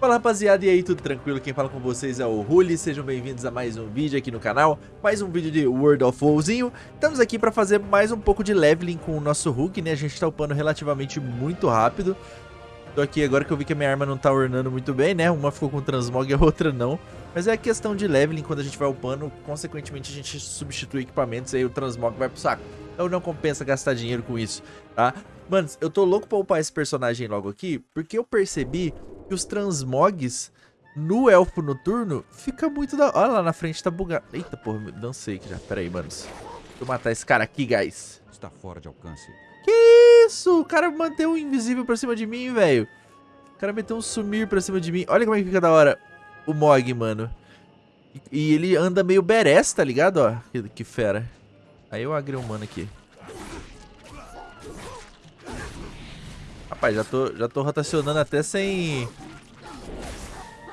Fala rapaziada, e aí, tudo tranquilo? Quem fala com vocês é o Ruli, sejam bem-vindos a mais um vídeo aqui no canal, mais um vídeo de World of WoWzinho. Estamos aqui para fazer mais um pouco de leveling com o nosso Hulk, né? A gente tá upando relativamente muito rápido. Tô aqui agora que eu vi que a minha arma não tá ornando muito bem, né? Uma ficou com transmog e a outra não. Mas é questão de leveling, quando a gente vai upando, consequentemente a gente substitui equipamentos e aí o transmog vai pro saco. Então não compensa gastar dinheiro com isso, tá? Mano, eu tô louco pra upar esse personagem logo aqui, porque eu percebi que os transmogs no Elfo Noturno fica muito da... Olha lá na frente, tá bugado. Eita, porra, dancei aqui já. Pera aí, manos. Deixa eu matar esse cara aqui, guys. Está fora de alcance. Que isso? O cara manteve um invisível pra cima de mim, velho. O cara meteu um sumir pra cima de mim. Olha como é que fica da hora o Mog, mano. E, ele anda meio badass, tá ligado? Ó, que, que fera. Aí eu agrei um mano aqui. Rapaz, já tô, já tô rotacionando até sem...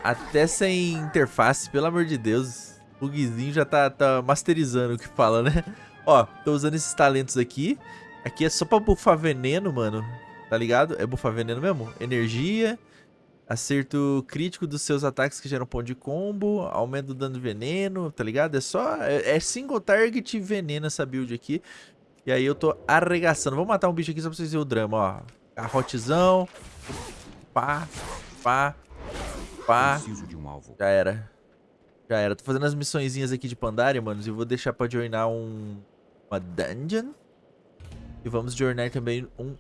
Até sem interface, pelo amor de Deus. O Guizinho já tá, tá masterizando o que fala, né? Ó, tô usando esses talentos aqui. Aqui é só pra buffar veneno, mano. Tá ligado? É buffar veneno mesmo? Energia. Acerto crítico dos seus ataques que geram ponto de combo. Aumento do dano de veneno, tá ligado? É só... É, é single target veneno essa build aqui. E aí eu tô arregaçando. Vou matar um bicho aqui só pra vocês verem o drama, ó. Garrotezão. Pá, pá, pá. Um Já era. Já era. Tô fazendo as missõezinhas aqui de Pandaria, manos. E vou deixar pra joinar um... Uma dungeon. E vamos joinar também um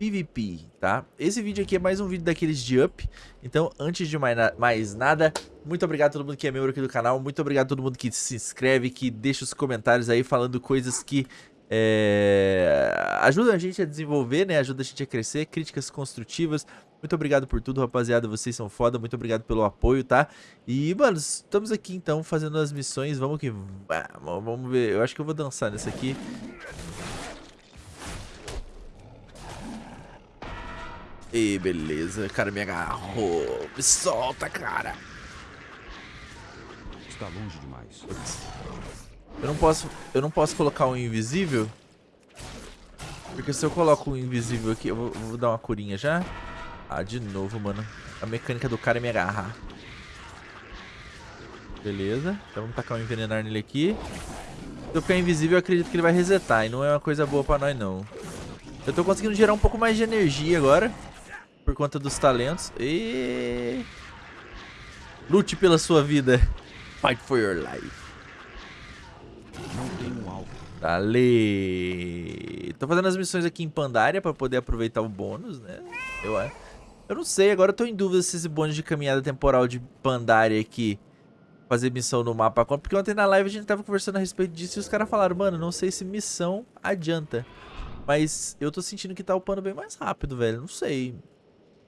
PVP, tá? Esse vídeo aqui é mais um vídeo daqueles de up. Então, antes de mais, na mais nada, muito obrigado a todo mundo que é membro aqui do canal. Muito obrigado a todo mundo que se inscreve, que deixa os comentários aí falando coisas que é, ajuda a gente a desenvolver, né? Ajuda a gente a crescer, críticas construtivas. Muito obrigado por tudo, rapaziada. Vocês são foda. Muito obrigado pelo apoio, tá? E, mano, estamos aqui então fazendo as missões. Vamos que vamos. Ver. Eu acho que eu vou dançar nessa aqui. E beleza, cara me agarrou. Me solta, cara. Está longe demais. Eu não posso, eu não posso colocar um invisível. Porque se eu coloco um invisível aqui, eu vou, vou dar uma curinha já. Ah, de novo, mano. A mecânica do cara é me agarrar. Beleza. Então vamos tacar um envenenar nele aqui. Se eu ficar invisível, eu acredito que ele vai resetar. E não é uma coisa boa pra nós, não. Eu tô conseguindo gerar um pouco mais de energia agora. Por conta dos talentos. E... Lute pela sua vida. Fight for your life. Não tem um. Dale. Tô fazendo as missões aqui em Pandaria pra poder aproveitar o bônus, né? Eu acho. Eu não sei, agora eu tô em dúvida se esse bônus de caminhada temporal de Pandaria aqui fazer missão no mapa porque ontem na live a gente tava conversando a respeito disso e os caras falaram, mano, não sei se missão adianta. Mas eu tô sentindo que tá upando bem mais rápido, velho, não sei.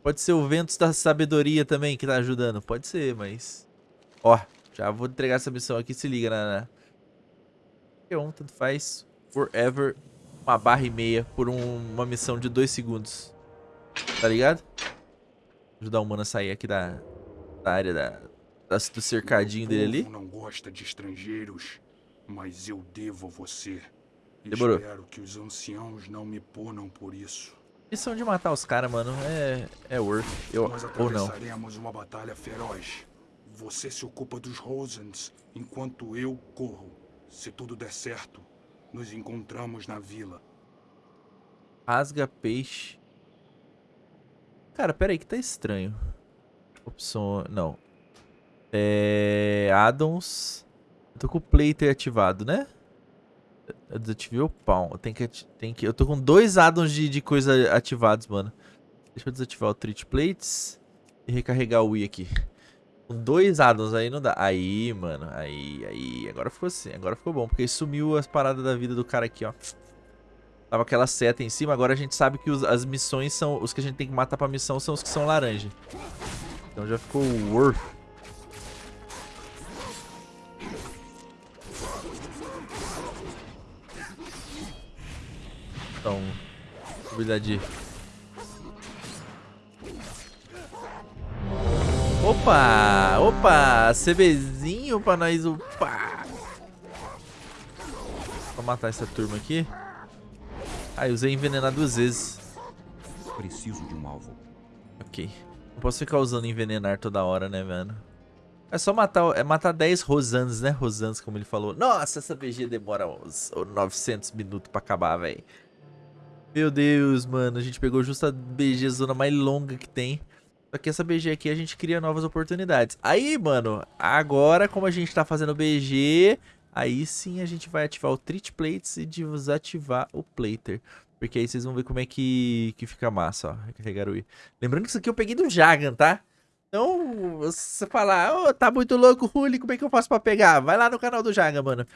Pode ser o Ventos da Sabedoria também que tá ajudando, pode ser, mas... Ó, já vou entregar essa missão aqui, se liga na... qualquer um, tanto faz. Forever, uma barra e meia por um, uma missão de dois segundos. Tá ligado? Ajudar o mano a sair aqui da, da área da, da, do cercadinho dele ali. não gosta de estrangeiros, mas eu devo a você. Demorou. Espero que os anciãos não me punam por isso. Missão de matar os caras, mano, é, é worth. Eu, Nós ou não. atravessaremos uma batalha feroz. Você se ocupa dos Rosens, enquanto eu corro. Se tudo der certo, nos encontramos na vila. Rasga peixe. Cara, pera aí que tá estranho. Opção... Não. É... Addons. Eu tô com o Plater ativado, né? Eu desativei o pau. Tem que, tem que... Eu tô com dois addons de, de coisa ativados, mano. Deixa eu desativar o Treat Plates. E recarregar o Wii aqui. Dois addons aí não dá. Aí, mano. Aí, aí. Agora ficou assim. Agora ficou bom. Porque sumiu as paradas da vida do cara aqui, ó. Tava aquela seta em cima. Agora a gente sabe que os, as missões são... Os que a gente tem que matar pra missão são os que são laranja. Então já ficou worth. Então... Habilidade Opa! Opa! CBzinho pra nós upar. Vou matar essa turma aqui. Ah, eu usei envenenar duas vezes. Preciso de um alvo. Ok. Não posso ficar usando envenenar toda hora, né, mano? É só matar, é matar 10 Rosans, né? Rosans, como ele falou. Nossa, essa BG demora uns 900 minutos pra acabar, velho. Meu Deus, mano. A gente pegou justo a BG zona mais longa que tem. Só que essa BG aqui a gente cria novas oportunidades. Aí, mano, agora como a gente tá fazendo BG, aí sim a gente vai ativar o Treat Plates e desativar o Plater. Porque aí vocês vão ver como é que, que fica massa, ó. Recarregar o I. Lembrando que isso aqui eu peguei do Jagan, tá? Então, você falar, oh, tá muito louco, Ruli, como é que eu faço pra pegar? Vai lá no canal do Jagan, mano.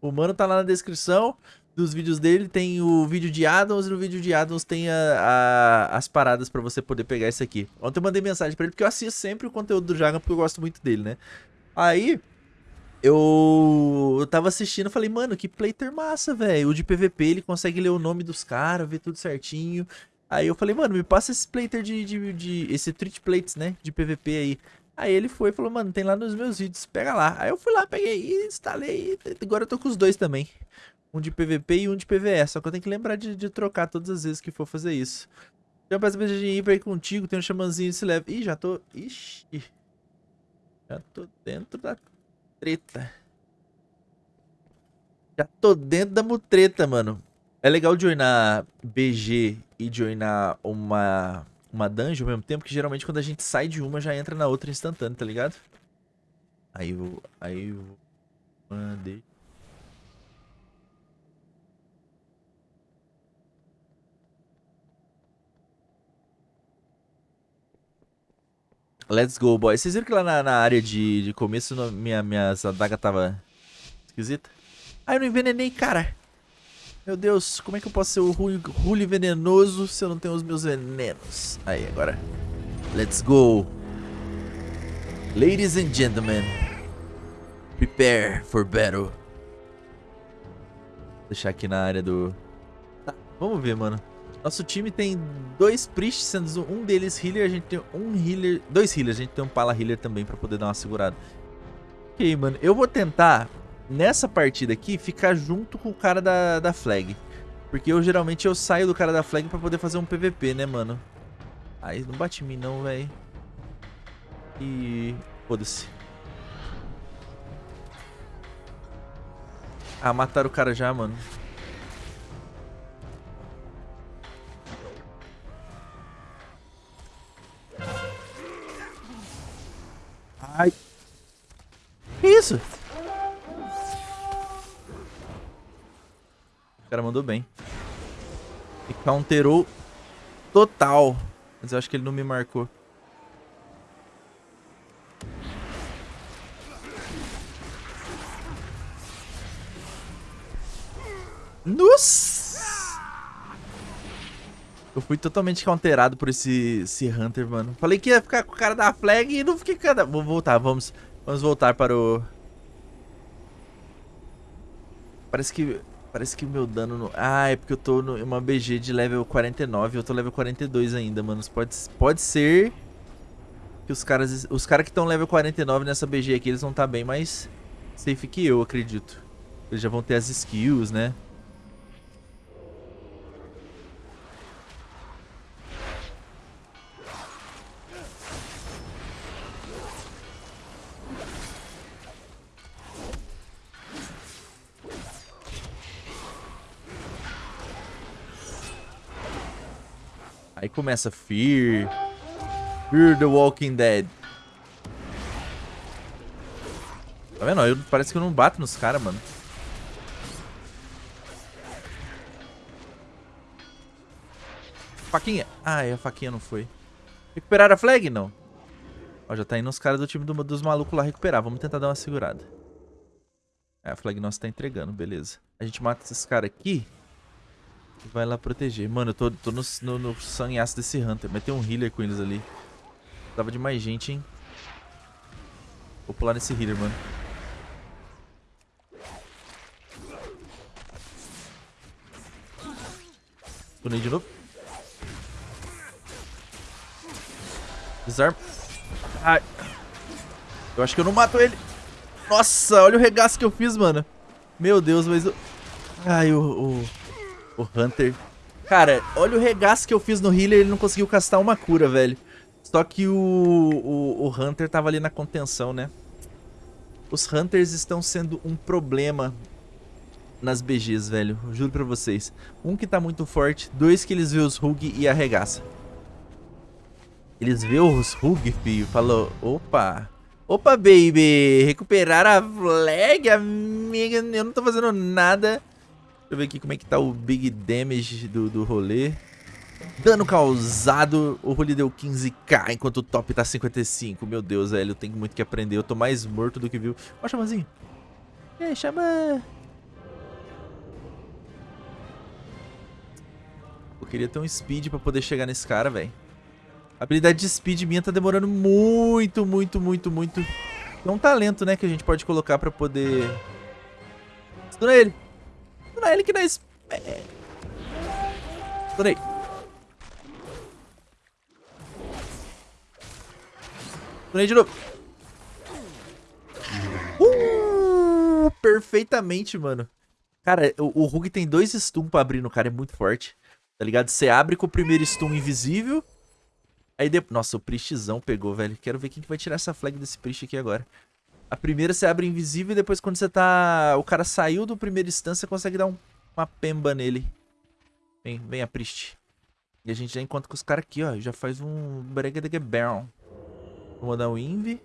O mano tá lá na descrição dos vídeos dele, tem o vídeo de Addons e no vídeo de Addons tem a, a, as paradas pra você poder pegar isso aqui. Ontem eu mandei mensagem pra ele porque eu assisto sempre o conteúdo do Jagan porque eu gosto muito dele, né? Aí, eu, eu tava assistindo falei, mano, que playter massa, velho. O de PVP, ele consegue ler o nome dos caras, ver tudo certinho. Aí eu falei, mano, me passa esse playter de, de, de esse treat plates, né, de PVP aí. Aí ele foi e falou, mano, tem lá nos meus vídeos, pega lá. Aí eu fui lá, peguei e instalei. Agora eu tô com os dois também. Um de PVP e um de PVE. Só que eu tenho que lembrar de, de trocar todas as vezes que for fazer isso. Peço pra gente ir pra ir contigo, tem um xamanzinho se leva. Ih, já tô... Ixi. Já tô dentro da treta. Já tô dentro da mutreta, mano. É legal joinar BG e joinar uma, uma dungeon ao mesmo tempo, que geralmente quando a gente sai de uma já entra na outra instantâneo, tá ligado? Aí eu... Aí eu... Mandei... Let's go, boy. Vocês viram que lá na, na área de, de começo no, minha, minhas adaga tava esquisita? Ah, eu não envenenei, cara. Meu Deus, como é que eu posso ser o Rule venenoso se eu não tenho os meus venenos? Aí, agora. Let's go. Ladies and gentlemen. Prepare for battle. Vou deixar aqui na área do... Tá, vamos ver, mano. Nosso time tem dois priests, sendo um deles healer, a gente tem um healer, dois healers, a gente tem um pala healer também pra poder dar uma segurada. Ok, mano, eu vou tentar, nessa partida aqui, ficar junto com o cara da, da flag. Porque eu geralmente eu saio do cara da flag pra poder fazer um PVP, né, mano? Aí não bate em mim não, velho. E... foda-se. Ah, mataram o cara já, mano. Ai. Que isso? O cara mandou bem. E counterou total. Mas eu acho que ele não me marcou. Nossa! Eu fui totalmente counterado por esse, esse Hunter, mano. Falei que ia ficar com o cara da flag e não fiquei com a... Vou voltar, vamos, vamos voltar para o... Parece que... Parece que meu dano... No... Ah, é porque eu tô em uma BG de level 49 e eu tô level 42 ainda, mano. Pode, pode ser que os caras... Os caras que estão level 49 nessa BG aqui, eles vão estar tá bem mais safe que eu, acredito. Eles já vão ter as skills, né? Aí começa Fear. Fear the Walking Dead. Tá vendo? Eu, parece que eu não bato nos caras, mano. Faquinha. Ah, é, a faquinha não foi. Recuperar a flag? Não. Ó, já tá indo os caras do time do, dos malucos lá recuperar. Vamos tentar dar uma segurada. É, a flag nossa tá entregando, beleza. A gente mata esses caras aqui. Vai lá proteger. Mano, eu tô, tô no, no, no sanhaço desse Hunter. Mas tem um healer com eles ali. Tava de mais gente, hein. Vou pular nesse healer, mano. Tunei de novo. Desarma. Ai. Eu acho que eu não mato ele. Nossa, olha o regaço que eu fiz, mano. Meu Deus, mas... Eu... Ai, o... O Hunter. Cara, olha o regaço que eu fiz no healer ele não conseguiu castar uma cura, velho. Só que o, o, o Hunter tava ali na contenção, né? Os Hunters estão sendo um problema nas BGs, velho. Juro pra vocês. Um que tá muito forte, dois que eles vê os Rug e arregaça. Eles vê os Rug, filho, falou, opa... Opa, baby! Recuperar a flag, amiga. Eu não tô fazendo nada. Eu ver aqui como é que tá o big damage do, do rolê. Dano causado, o rolê deu 15k, enquanto o top tá 55. Meu Deus, velho, eu tenho muito que aprender. Eu tô mais morto do que viu. Ó, chamazinho. Aí, chama. Eu queria ter um speed pra poder chegar nesse cara, velho. A habilidade de speed minha tá demorando muito, muito, muito, muito. É um talento, né, que a gente pode colocar pra poder... Estuna ele. Estuna ele que nós... É. Estunei. Estunei de novo. Uh, perfeitamente, mano. Cara, o, o tem dois stun pra abrir no cara, é muito forte. Tá ligado? Você abre com o primeiro stun invisível Aí depois... Nossa, o Priestzão pegou, velho. Quero ver quem que vai tirar essa flag desse Priest aqui agora. A primeira você abre invisível e depois quando você tá... O cara saiu do primeiro instância, você consegue dar um... uma pemba nele. Vem, vem a Priest. E a gente já encontra com os caras aqui, ó. Já faz um Brega de Baron. Vou mandar um Invi.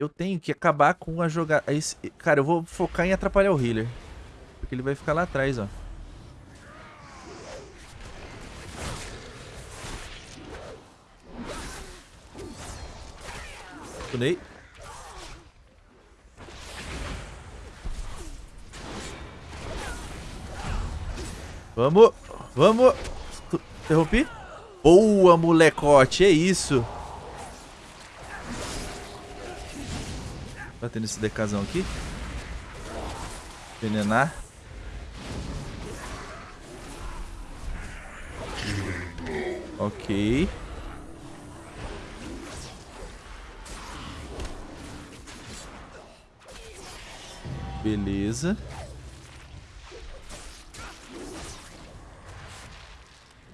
Eu tenho que acabar com a jogada... Cara, eu vou focar em atrapalhar o healer. Porque ele vai ficar lá atrás, ó. Tunei. Vamos, vamos. Interrompi? Boa, molecote, é isso. Batendo esse decazão aqui. Envenenar. Ok. Beleza.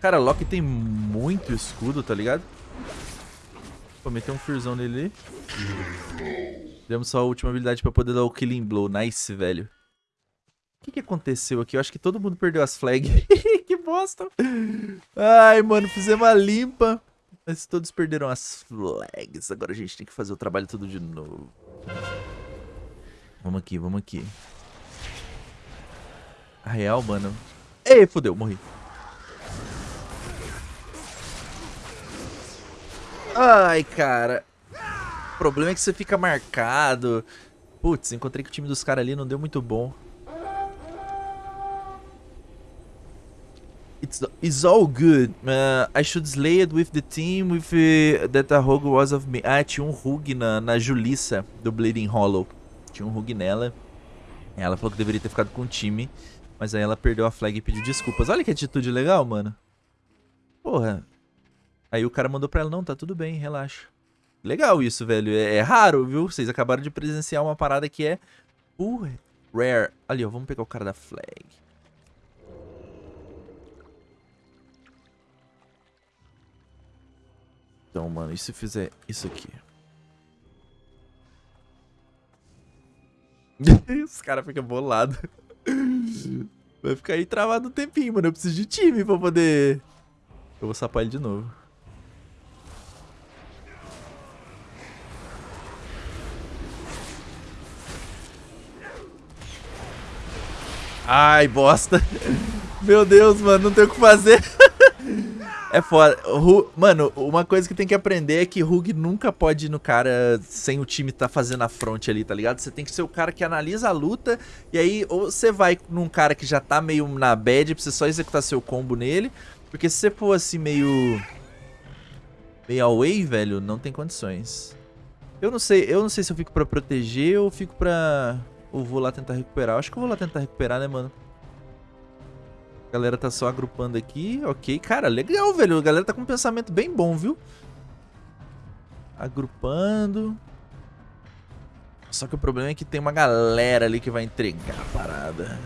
Cara, Loki tem muito escudo, tá ligado? Vou meter um Fearzão nele. Demos só a última habilidade pra poder dar o Killing Blow. Nice, velho. O que, que aconteceu aqui? Eu acho que todo mundo perdeu as flags. que bosta. Ai, mano, fizemos uma limpa. Mas todos perderam as flags. Agora a gente tem que fazer o trabalho tudo de novo. Vamos aqui, vamos aqui. A real, mano. Ei, fodeu, morri. Ai, cara. O problema é que você fica marcado. Putz, encontrei com o time dos caras ali, não deu muito bom. It's, it's all good. Uh, I should slay it with the team with uh, that a rogue was of me. Ah, tinha um Rug na, na Julissa do Bleeding Hollow. Tinha um Rug nela. Ela falou que deveria ter ficado com o time. Mas aí ela perdeu a flag e pediu desculpas. Olha que atitude legal, mano. Porra. Aí o cara mandou pra ela, não, tá tudo bem, relaxa. Legal isso, velho. É, é raro, viu? Vocês acabaram de presenciar uma parada que é uh, rare. Ali, ó, vamos pegar o cara da flag. Então, mano, e se fizer isso aqui? Os caras ficam bolados. Vai ficar aí travado um tempinho, mano. Eu preciso de time pra poder... Eu vou sapar ele de novo. Ai, bosta. Meu Deus, mano, não tem o que fazer. É foda. Mano, uma coisa que tem que aprender é que Rug nunca pode ir no cara sem o time tá fazendo a front ali, tá ligado? Você tem que ser o cara que analisa a luta e aí ou você vai num cara que já tá meio na bad pra você só executar seu combo nele. Porque se você for assim meio... Meio away, velho, não tem condições. Eu não sei, eu não sei se eu fico pra proteger ou fico pra... Ou vou lá tentar recuperar. Acho que eu vou lá tentar recuperar, né, mano? A galera tá só agrupando aqui. Ok, cara, legal, velho. A galera tá com um pensamento bem bom, viu? Agrupando. Só que o problema é que tem uma galera ali que vai entregar a parada.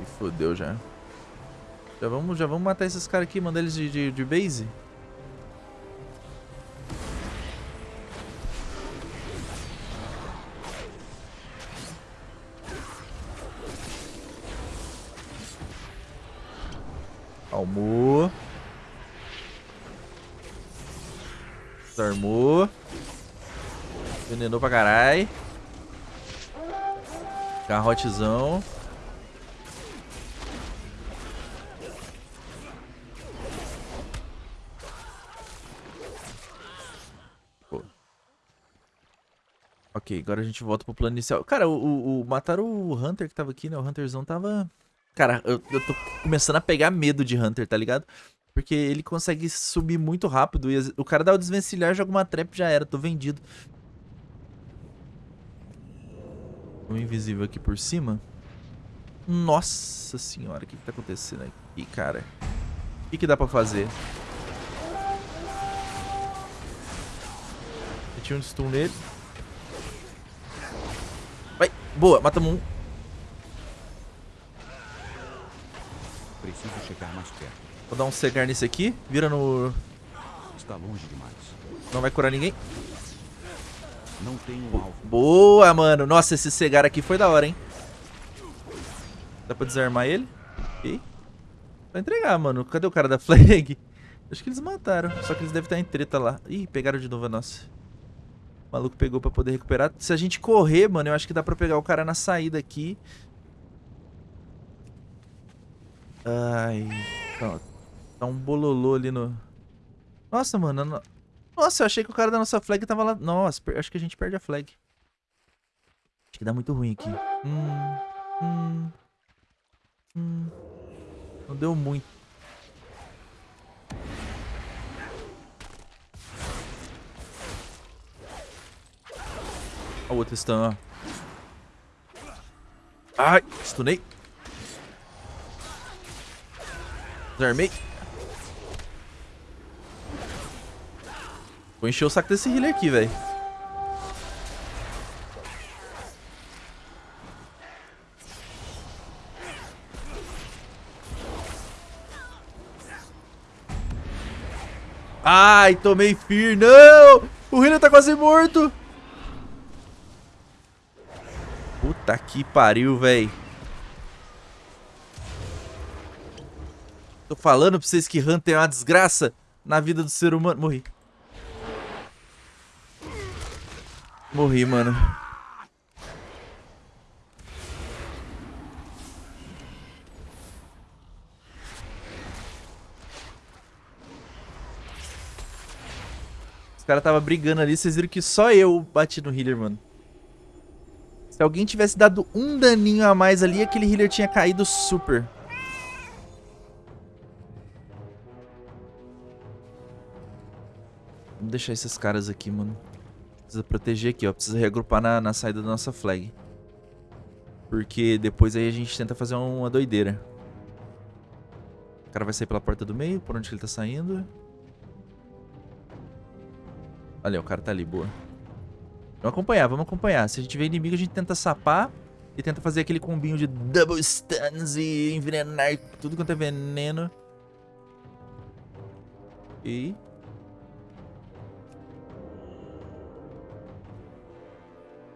E fodeu já. Já vamos, já vamos matar esses caras aqui, mandar eles de, de, de base. Calmou. Desarmou. Venenou pra caralho. Garrotezão. Ok, agora a gente volta pro plano inicial. Cara, o, o, o- mataram o Hunter que tava aqui, né? O Hunterzão tava... Cara, eu, eu tô começando a pegar medo de Hunter, tá ligado? Porque ele consegue subir muito rápido e o cara dá o desvencilhar, joga uma trap já era, tô vendido. Um invisível aqui por cima. Nossa senhora, o que, que tá acontecendo aqui, cara? O que, que dá pra fazer? Meti um stun nele. Vai, boa, matamos um. Preciso chegar mais perto. Vou dar um cegar nesse aqui. Vira no... Está longe demais. Não vai curar ninguém. Não tenho um alvo. Boa, mano. Nossa, esse cegar aqui foi da hora, hein? Dá pra desarmar ele? Ok. Vai entregar, mano. Cadê o cara da flag? Acho que eles mataram. Só que eles devem estar em treta lá. Ih, pegaram de novo a nossa. O maluco pegou pra poder recuperar. Se a gente correr, mano, eu acho que dá pra pegar o cara na saída aqui. Ai. Tá, um bololô ali no... Nossa, mano. no- Nossa, eu achei que o cara da nossa flag tava lá. Nossa, acho que a gente perde a flag. Acho que dá muito ruim aqui. Hum, hum, hum. Não deu muito. Olha o outro stun, ó. Ai, stunei. Desarmei. Vou encher o saco desse healer aqui, velho. Ai, tomei fear. Não! O healer tá quase morto. Puta que pariu, velho. Tô falando pra vocês que Hunter é uma desgraça na vida do ser humano. Morri. Morri, mano. Os caras tava brigando ali, vocês viram que só eu bati no healer, mano. Se alguém tivesse dado um daninho a mais ali, aquele healer tinha caído super. Deixar esses caras aqui, mano. Precisa proteger aqui, ó. Precisa reagrupar na, na saída da nossa flag. Porque depois aí a gente tenta fazer uma doideira. O cara vai sair pela porta do meio. Por onde que ele tá saindo? Olha, o cara tá ali, boa. Vamos acompanhar, vamos acompanhar. Se a gente vê inimigo, a gente tenta sapar. E tenta fazer aquele combinho de double stuns e envenenar tudo quanto é veneno. E...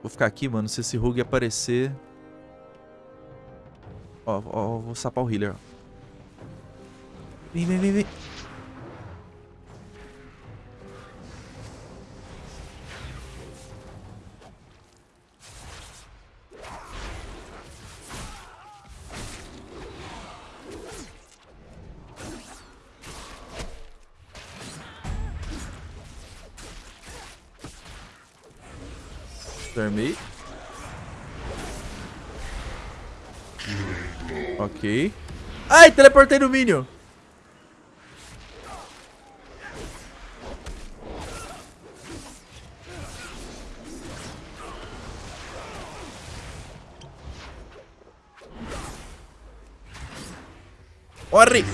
Vou ficar aqui, mano. Se esse Rogue aparecer... Ó, ó, vou sapar o healer, ó. Vem, vem, vem, vem. Desarmei. Ok. Ai, teleportei no Minion. Corre!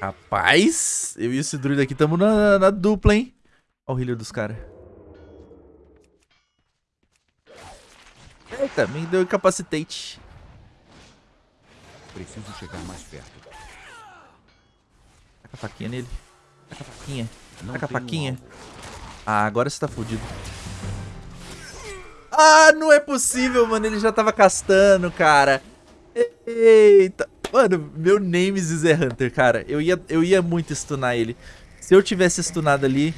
Rapaz, eu e esse druida aqui estamos na, na dupla, hein? Olha o healer dos caras. Eita, me deu incapacitate. Preciso chegar mais perto. Taca a faquinha nele. Taca a faquinha. Não Taca a um faquinha. alvo. Ah, agora você tá fudido. Ah, não é possível, mano. Ele já tava castando, cara. Eita. Mano, meu Nemesis é Hunter, cara. Eu ia, eu ia muito stunar ele. Se eu tivesse stunado ali,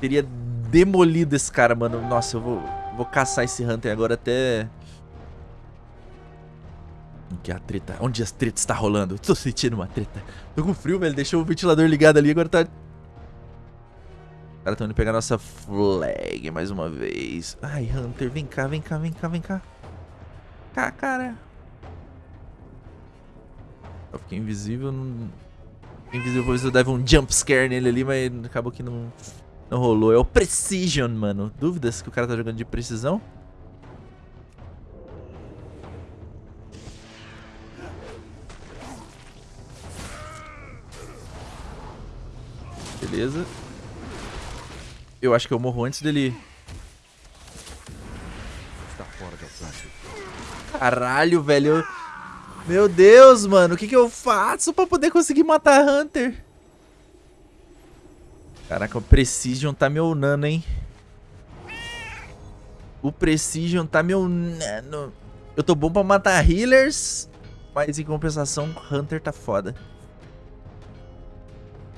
teria demolido esse cara, mano. Nossa, eu vou, vou caçar esse Hunter agora até... Que a treta? Onde as tretas está rolando? Tô sentindo uma treta. Tô com frio, velho. Deixou o ventilador ligado ali, agora tá... Os caras estão indo pegar nossa flag mais uma vez. Ai, Hunter, vem cá, vem cá, vem cá, vem cá. Cá, cara. Eu fiquei invisível, não... Invisível, depois eu dava um jump scare nele ali, mas acabou que não, não rolou. É o Precision, mano. Dúvidas que o cara tá jogando de precisão? Beleza. Eu acho que eu morro antes dele... Alcance. Caralho, velho. Meu Deus, mano. O que, que eu faço pra poder conseguir matar Hunter? Caraca, o Precision tá me unando, hein? O Precision tá me unando. Eu tô bom pra matar healers, mas em compensação, Hunter tá foda.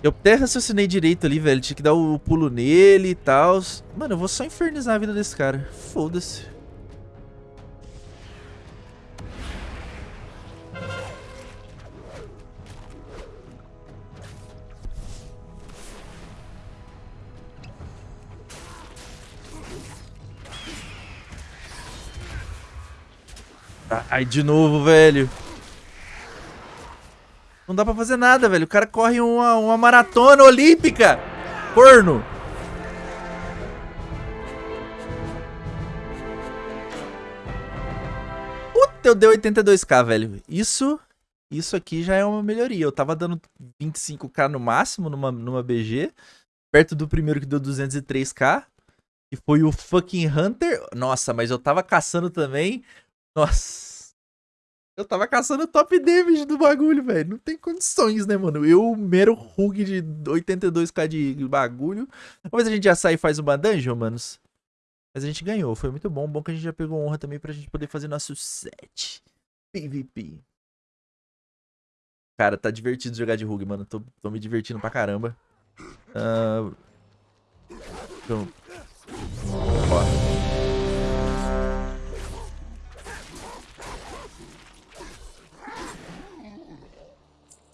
Eu até raciocinei direito ali, velho. Tinha que dar o pulo nele e tal. Mano, eu vou só infernizar a vida desse cara. Foda-se. Ai, de novo, velho. Não dá pra fazer nada, velho. O cara corre uma, uma maratona olímpica. Corno. Puta, eu dei 82k, velho. Isso, isso aqui já é uma melhoria. Eu tava dando 25k no máximo numa, numa BG. Perto do primeiro que deu 203k. Que foi o fucking Hunter. Nossa, mas eu tava caçando também. Nossa. Eu tava caçando top damage do bagulho, velho. Não tem condições, né, mano? Eu, mero rug de 82k de bagulho. Talvez a gente já saia e faz uma dungeon, manos. Mas a gente ganhou, foi muito bom. Bom que a gente já pegou honra também pra gente poder fazer nosso set. PVP. Cara, tá divertido jogar de rug, mano. Tô, tô me divertindo pra caramba. Uh... Então... Ó.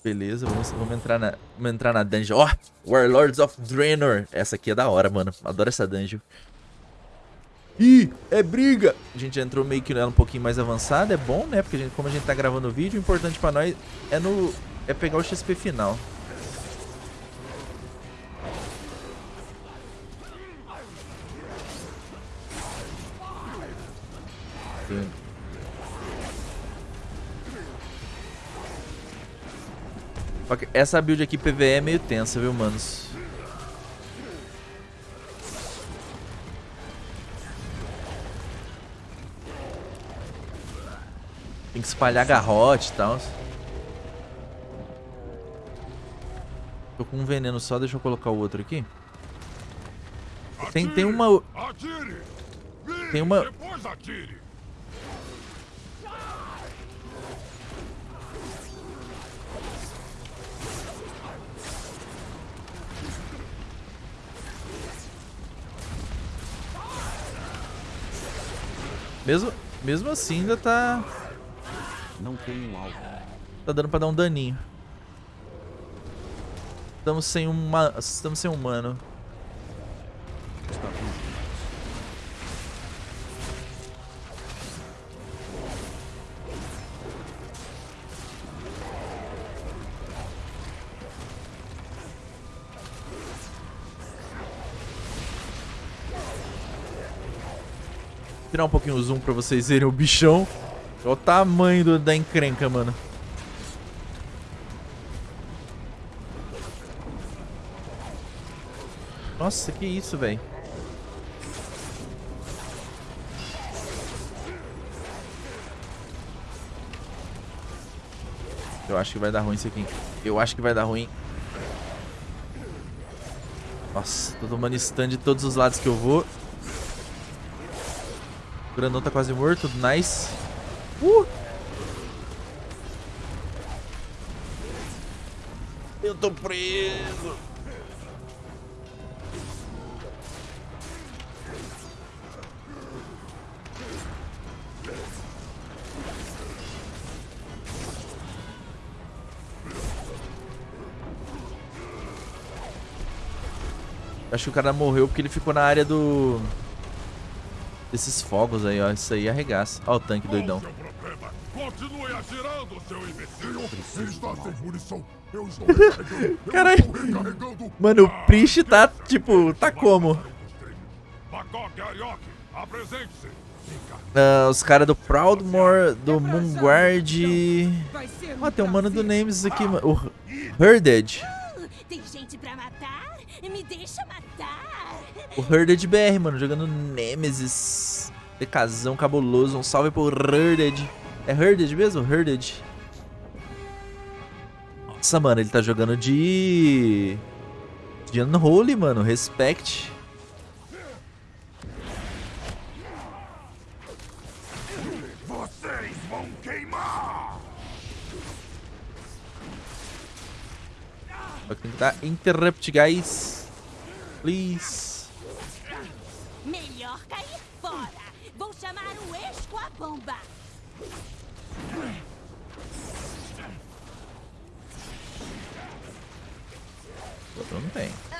Beleza, vamos, vamos, entrar na, vamos entrar na dungeon. Ó, oh, Warlords of Draenor. Essa aqui é da hora, mano. Adoro essa dungeon. Ih, é briga! A gente entrou meio que nela um pouquinho mais avançada. É bom, né? Porque a gente, como a gente tá gravando o vídeo, o importante pra nós é, no, é pegar o XP final. Sim. Essa build aqui PVE é meio tensa, viu, manos? Tem que espalhar garrote e tal. Tô com um veneno só, deixa eu colocar o outro aqui. Tem, tem uma... Tem uma... Mesmo, mesmo assim ainda tá... Não tem um alvo. Tá dando pra dar um daninho. Estamos sem uma... Estamos sem humano. Tirar um pouquinho o zoom pra vocês verem o bichão. Olha o tamanho do, da encrenca, mano. Nossa, que isso, velho. Eu acho que vai dar ruim isso aqui. Eu acho que vai dar ruim. Nossa, tô tomando stun de todos os lados que eu vou. Grandão tá quase morto. Nice. Uh! Eu tô preso. Acho que o cara morreu porque ele ficou na área do... Desses fogos aí, ó. Isso aí arregaça. Ó o tanque doidão. Continue atirando, seu imbecil! Ele está sem munição! Eu estou Caralho. Mano, o Priest tá, tipo, tá como? Bangkok Ariok, apresente-se! Ah, os caras do Proudmore, do Moonguard... Vai ser Ó, tem um mano do Names aqui, mano. O Herded. Tem gente pra matar? Me deixa matar! O Herded BR, mano, jogando Nemesis. TKzão cabuloso. Um salve pro Herded. É Herded mesmo? Herded. Nossa, mano, ele tá jogando de... De Unholy, mano. Respect. Vocês vão queimar! Vou tentar interrupt, guys. Please. A bomba! Outro não tem.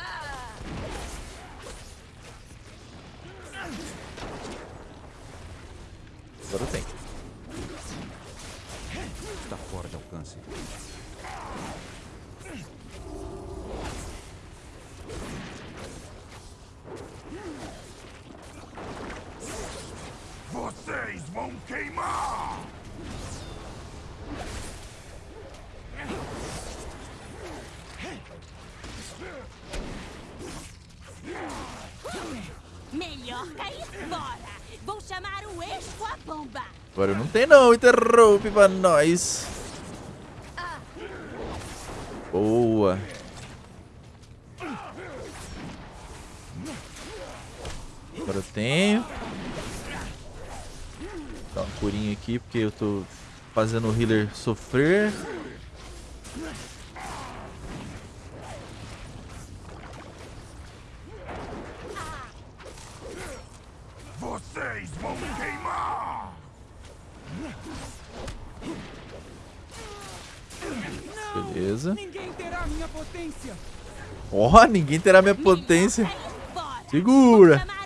Agora não tem não. Interrompe pra nós. Boa. Agora eu tenho. Dá uma curinha aqui, porque eu tô fazendo o healer sofrer. Vocês vão queimar! Beleza. Ninguém terá minha potência. Ó, ninguém terá minha potência. Segura. Ah,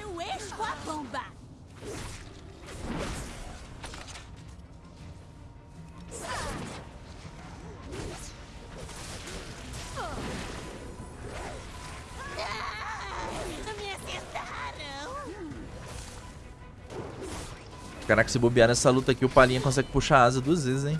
Me acertaram! Caraca, se bobear nessa luta aqui, o Palinha consegue puxar a asa duas vezes, hein?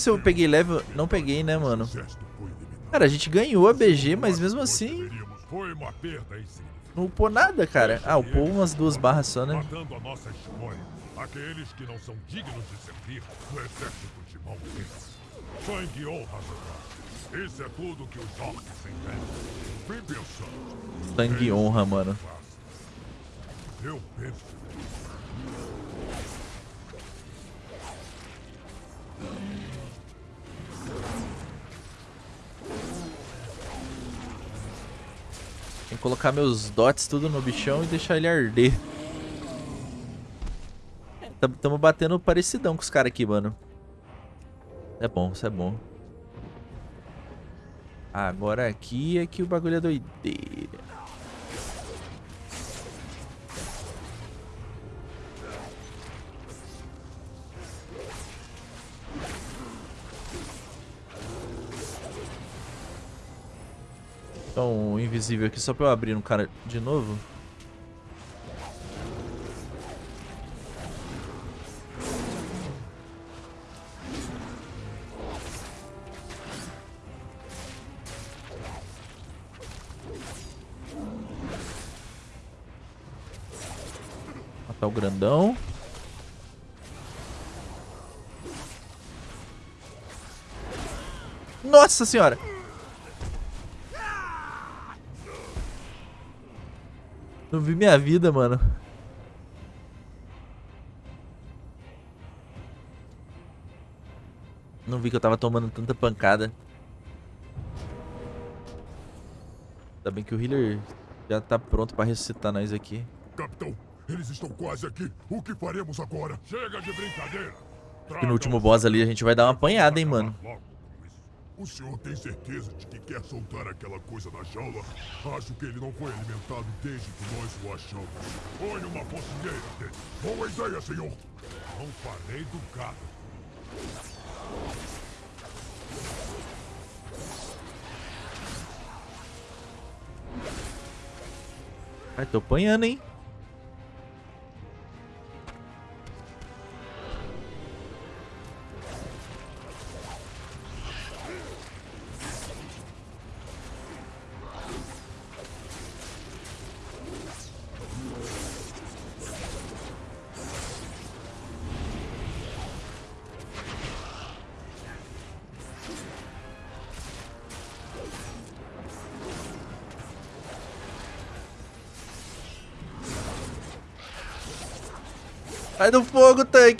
Se eu peguei level. Não peguei, né, mano? Cara, a gente ganhou a BG, mas mesmo assim não upou nada, cara. Ah, upou umas duas barras só, né? Aqueles que não são dignos de servir no exército de. Sangue honra, Zodar. Isso é tudo que os orcs entendem. Pensando. Sangue honra, mano. Eu penso. Tem que colocar meus dots tudo no bichão e deixar ele arder. Tam- Tamo batendo parecidão com os caras aqui, mano. É bom, isso é bom. Agora aqui é que o bagulho é doideira. Invisível aqui só pra eu abrir no cara de novo. Matar o grandão. Nossa senhora! Não vi minha vida, mano. Não vi que eu tava tomando tanta pancada. Ainda bem que o healer já tá pronto pra ressuscitar nós aqui. Capitão, eles estão quase aqui. O que faremos agora? Chega de brincadeira. E no último boss ali a gente vai dar uma apanhada, hein, mano. O senhor tem certeza de que quer soltar aquela coisa da jaula? Acho que ele não foi alimentado desde que nós o achamos. Põe uma focinheira dele. Boa ideia, senhor. Não falei do gado. Ai, tô apanhando, hein?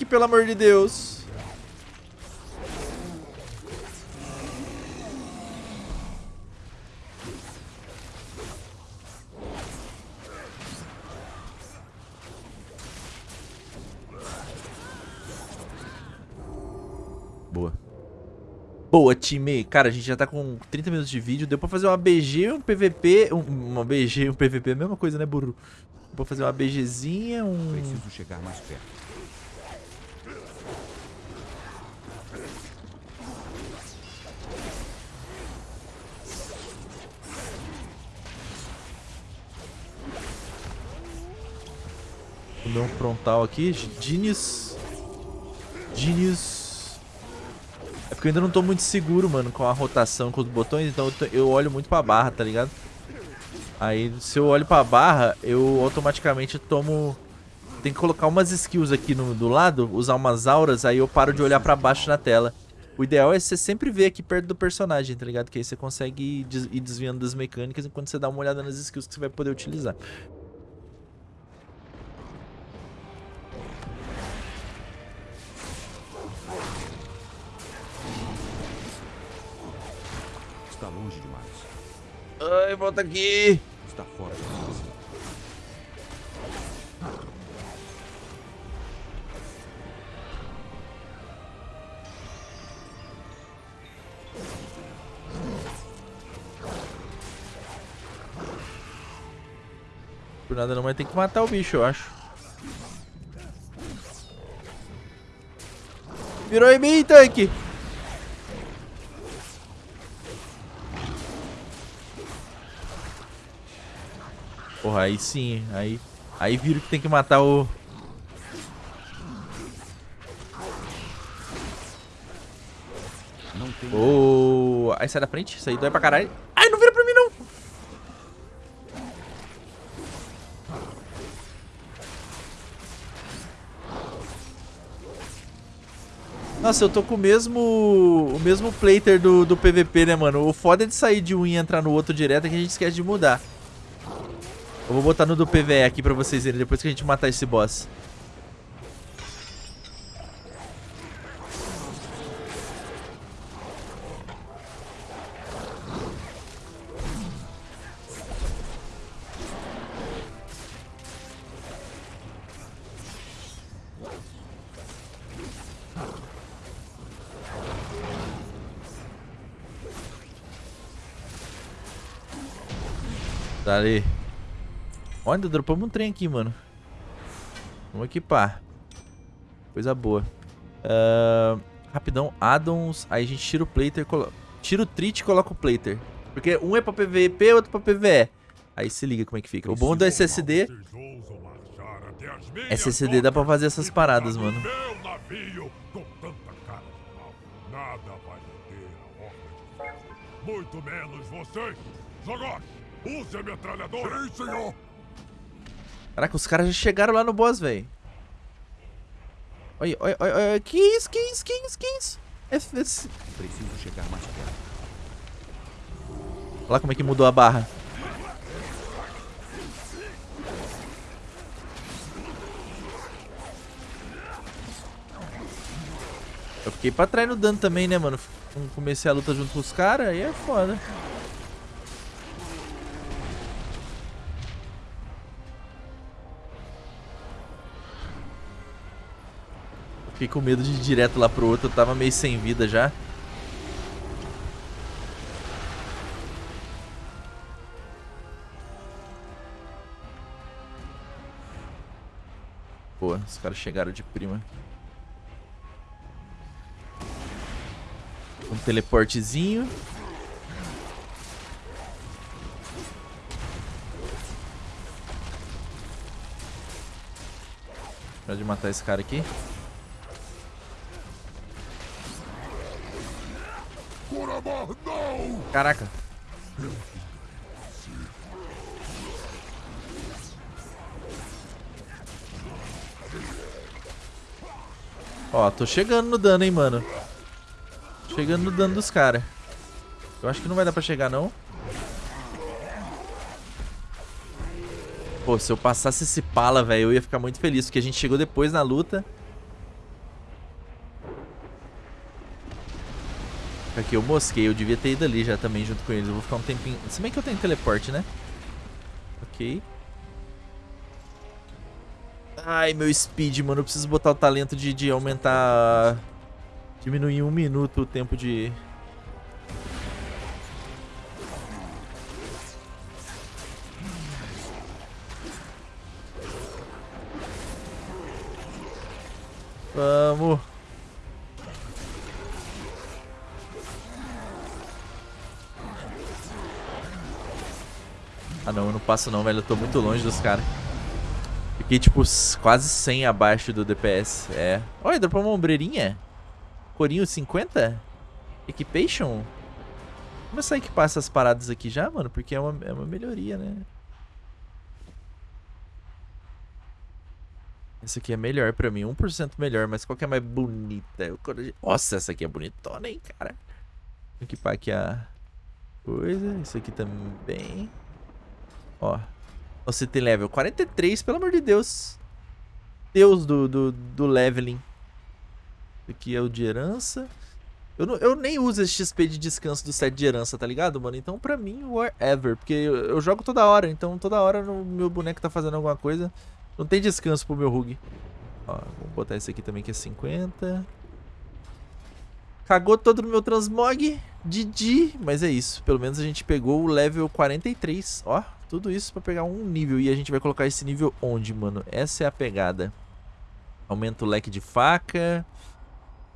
Tanque, pelo amor de Deus. Boa. Boa, time. Cara, a gente já tá com 30 minutos de vídeo. Deu pra fazer uma BG, um PVP. Um, uma BG e um PVP, a mesma coisa, né, burro? Deu pra fazer uma BGzinha, um... Preciso chegar mais perto. Vou dar um frontal aqui. Genius. Genius. É porque eu ainda não tô muito seguro, mano, com a rotação, com os botões. Então eu, tô- eu olho muito pra barra, tá ligado? Aí se eu olho pra barra, eu automaticamente tomo... Tem que colocar umas skills aqui no, do lado, usar umas auras, aí eu paro de olhar pra baixo na tela. O ideal é você sempre ver aqui perto do personagem, tá ligado? Que aí você consegue ir desviando das mecânicas enquanto você dá uma olhada nas skills que você vai poder utilizar. Ai, volta aqui! Está fora. Por nada não, mas tem que matar o bicho, eu acho. Virou em mim, tanque! Porra, aí sim, aí... Aí viram que tem que matar o... Não tem. O... Aí sai da frente, isso aí dói pra caralho. Ai, não vira pra mim, não! Nossa, eu tô com o mesmo o mesmo plater do, do PVP, né, mano? O foda é de sair de um e entrar no outro direto é que a gente esquece de mudar. Eu vou botar no do PVE aqui pra vocês verem depois que a gente matar esse boss. Tá ali. Olha, dropamos um trem aqui, mano. Vamos equipar. Coisa boa. Ah, rapidão, addons. Aí a gente tira o plater, colo... tira o trit e coloca o plater. Porque um é pra PVP, outro pra PVE. Aí se liga como é que fica. O bom do SSD... SSD dá pra fazer essas paradas, mano. Muito menos vocês. Zagosh, use a metralhadora. Sim, senhor. Caraca, os caras já chegaram lá no boss, velho. Olha, olha, olha, olha. Que isso, que isso, que isso, que isso? Preciso chegar mais perto. Olha lá como é que mudou a barra. Eu fiquei pra trás no dano também, né, mano? Comecei a luta junto com os caras, aí é foda. Fiquei com medo de ir direto lá pro outro, eu tava meio sem vida já. Pô, os caras chegaram de prima. Um teleportezinho. Pode matar esse cara aqui. Caraca. Ó, tô chegando no dano, hein, mano. Chegando no dano dos caras. Eu acho que não vai dar pra chegar, não. Pô, se eu passasse esse pala, velho, eu ia ficar muito feliz. Porque a gente chegou depois na luta. Aqui, eu mosquei. Eu devia ter ido ali já também junto com eles. Eu vou ficar um tempinho... Se bem que eu tenho teleporte, né? Ok. Ai, meu speed, mano. Eu preciso botar o talento de, de aumentar... Diminuir um minuto o tempo de... Vamos. Ah não, eu não passo não, velho. Eu tô muito longe dos caras. Fiquei, tipo, quase 100 abaixo do DPS. É. Olha, dropou uma ombreirinha. Corinho 50? Equipation? Começar a equipar essas paradas aqui já, mano. Porque é uma, é uma melhoria, né? Essa aqui é melhor pra mim. 1% melhor, mas qual que é mais bonita? Eu... Nossa, essa aqui é bonitona, hein, cara. Vou equipar aqui a coisa. Isso aqui também. Ó. Você tem level 43, pelo amor de Deus. Deus do, do, do leveling. Aqui é o de herança. Eu, não, eu nem uso esse XP de descanso do set de herança, tá ligado, mano? Então, pra mim, wherever. Porque eu, eu jogo toda hora. Então, toda hora o meu boneco tá fazendo alguma coisa. Não tem descanso pro meu Rug. Ó, vamos botar esse aqui também, que é 50. Cagou todo no meu transmog. Didi. Mas é isso. Pelo menos a gente pegou o level 43. Ó, tudo isso pra pegar um nível. E a gente vai colocar esse nível onde, mano? Essa é a pegada. Aumenta o leque de faca.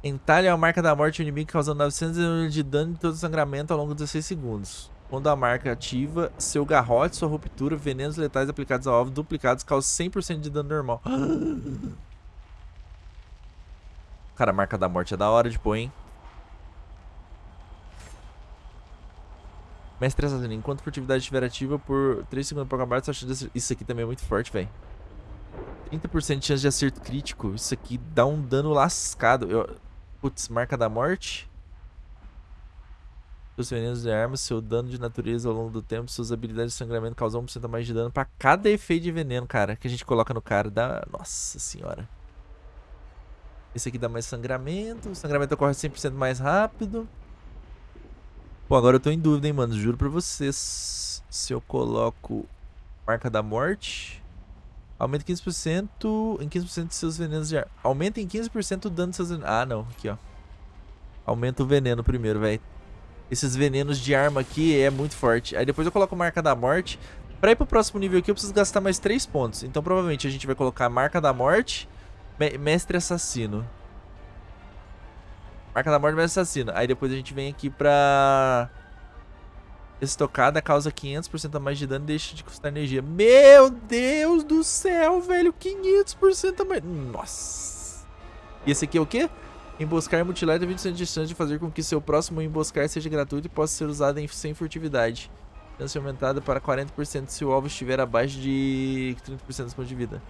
Entalha a marca da morte do inimigo, causando 900 de dano e todo sangramento ao longo de 16 segundos. Quando a marca ativa, seu garrote, sua ruptura, venenos letais aplicados ao alvo duplicados causam 100% de dano normal. Cara, a marca da morte é da hora de pôr, hein? Mestre assassino, enquanto a furtividade estiver ativa por 3 segundos para acabar, sua chance de Isso aqui também é muito forte, velho. 30% de chance de acerto crítico. Isso aqui dá um dano lascado. Eu... Putz, marca da morte. Seus venenos de armas, seu dano de natureza ao longo do tempo, suas habilidades de sangramento causam 1% a mais de dano pra cada efeito de veneno, cara, que a gente coloca no cara. Dá... Nossa senhora. Esse aqui dá mais sangramento. O sangramento ocorre 100% mais rápido. Pô, agora eu tô em dúvida, hein, mano. Juro pra vocês. Se eu coloco marca da morte... Aumenta 15% em 15% de seus venenos de ar. Aumenta em 15% o dano de seus venenos. Ah, não. Aqui, ó. Aumenta o veneno primeiro, velho. Esses venenos de arma aqui é muito forte. Aí depois eu coloco marca da morte. Pra ir pro próximo nível aqui eu preciso gastar mais 3 pontos. Então provavelmente a gente vai colocar marca da morte, mestre assassino. Marca da morte, mestre assassino. Aí depois a gente vem aqui pra... Estocada causa 500% a mais de dano e deixa de custar energia. Meu Deus do céu, velho. 500% a mais. Nossa. E esse aqui é o quê? Emboscar e mutilar tem 20% de chance de fazer com que seu próximo emboscar seja gratuito e possa ser usado em, sem furtividade. Chance aumentada para 40% se o alvo estiver abaixo de 30% dos pontos de vida.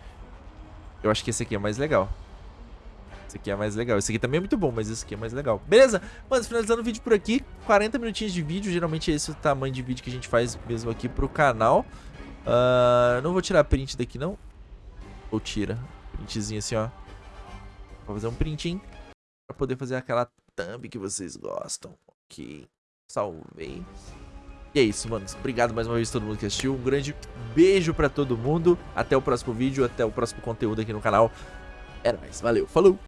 Eu acho que esse aqui é mais legal. Esse aqui é mais legal. Esse aqui também é muito bom, mas esse aqui é mais legal. Beleza? Mano, finalizando o vídeo por aqui. 40 minutinhos de vídeo. Geralmente esse é o tamanho de vídeo que a gente faz mesmo aqui pro canal. Uh, não vou tirar print daqui, não. Ou tira. Printzinho assim, ó. Vou fazer um print, hein? pra poder fazer aquela thumb que vocês gostam. Ok, salvei. E é isso, mano. Obrigado mais uma vez a todo mundo que assistiu. Um grande beijo pra todo mundo. Até o próximo vídeo, até o próximo conteúdo aqui no canal. Era mais. Valeu, falou!